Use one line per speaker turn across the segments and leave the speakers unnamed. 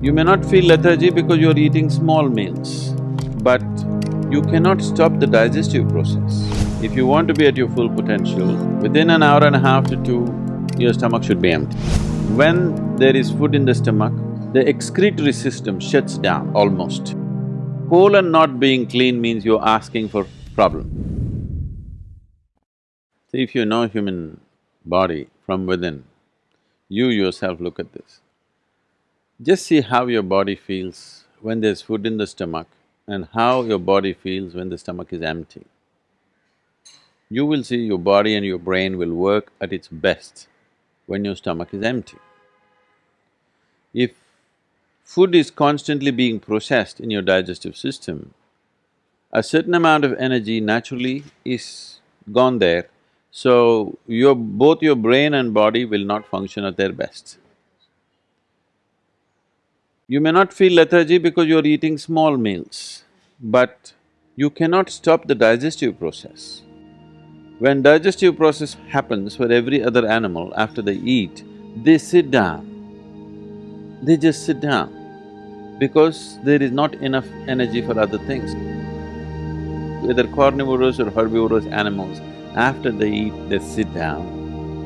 You may not feel lethargy because you're eating small meals, but you cannot stop the digestive process. If you want to be at your full potential, within an hour and a half to two, your stomach should be empty. When there is food in the stomach, the excretory system shuts down almost. Colon not being clean means you're asking for problem. See, if you know human body from within, you yourself look at this. Just see how your body feels when there's food in the stomach and how your body feels when the stomach is empty. You will see your body and your brain will work at its best when your stomach is empty. If food is constantly being processed in your digestive system, a certain amount of energy naturally is gone there, so your… both your brain and body will not function at their best. You may not feel lethargy because you're eating small meals, but you cannot stop the digestive process. When digestive process happens for every other animal after they eat, they sit down. They just sit down because there is not enough energy for other things. Whether carnivorous or herbivorous animals, after they eat, they sit down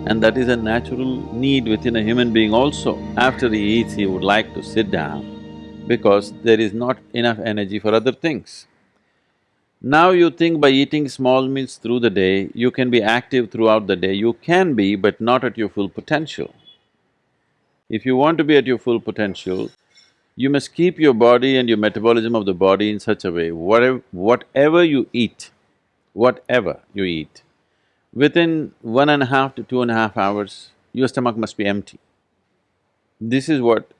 and that is a natural need within a human being also. After he eats, he would like to sit down because there is not enough energy for other things. Now you think by eating small meals through the day, you can be active throughout the day. You can be, but not at your full potential. If you want to be at your full potential, you must keep your body and your metabolism of the body in such a way, whatever, whatever you eat, whatever you eat, within one and a half to two and a half hours, your stomach must be empty. This is what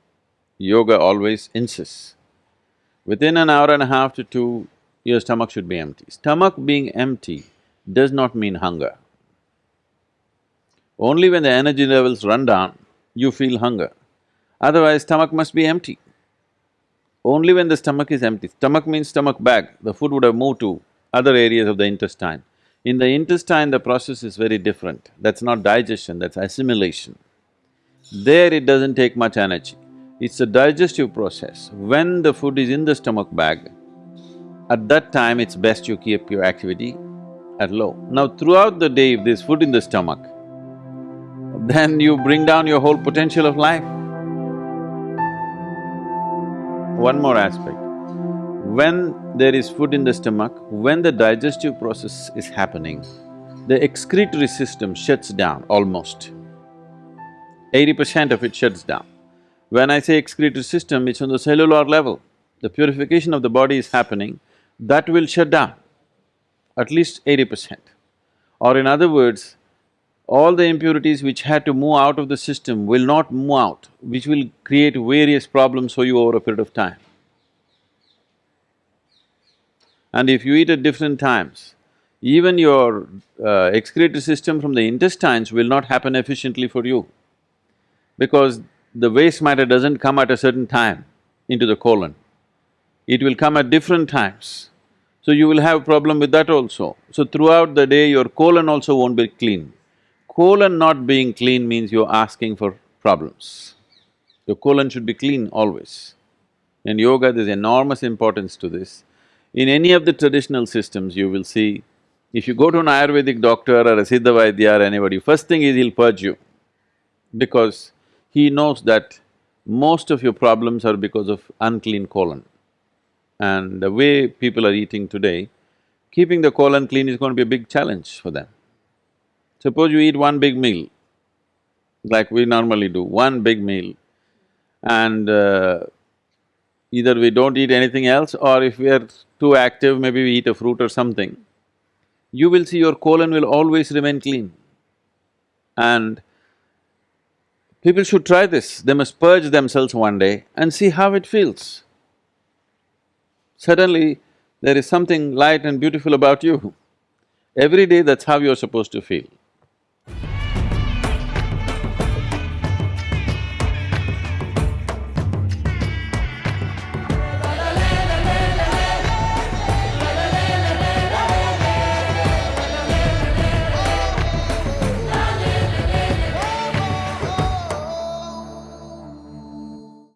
yoga always insists. Within an hour and a half to two, your stomach should be empty. Stomach being empty does not mean hunger. Only when the energy levels run down, you feel hunger. Otherwise, stomach must be empty. Only when the stomach is empty, stomach means stomach bag, the food would have moved to other areas of the intestine. In the intestine, the process is very different. That's not digestion, that's assimilation. There it doesn't take much energy. It's a digestive process. When the food is in the stomach bag, at that time it's best you keep your activity at low. Now throughout the day, if there's food in the stomach, then you bring down your whole potential of life. One more aspect. When there is food in the stomach, when the digestive process is happening, the excretory system shuts down almost. Eighty percent of it shuts down. When I say excretory system, it's on the cellular level. The purification of the body is happening, that will shut down at least eighty percent. Or in other words, all the impurities which had to move out of the system will not move out, which will create various problems for you over a period of time. And if you eat at different times, even your uh, excretory system from the intestines will not happen efficiently for you because the waste matter doesn't come at a certain time into the colon. It will come at different times. So you will have a problem with that also. So throughout the day, your colon also won't be clean. Colon not being clean means you're asking for problems. Your colon should be clean always. In yoga, there's enormous importance to this. In any of the traditional systems, you will see, if you go to an Ayurvedic doctor or a Siddha Vaidya or anybody, first thing is he'll purge you because he knows that most of your problems are because of unclean colon. And the way people are eating today, keeping the colon clean is going to be a big challenge for them. Suppose you eat one big meal, like we normally do, one big meal, and uh, either we don't eat anything else or if we are too active, maybe we eat a fruit or something, you will see your colon will always remain clean. And people should try this, they must purge themselves one day and see how it feels. Suddenly, there is something light and beautiful about you. Every day that's how you're supposed to feel.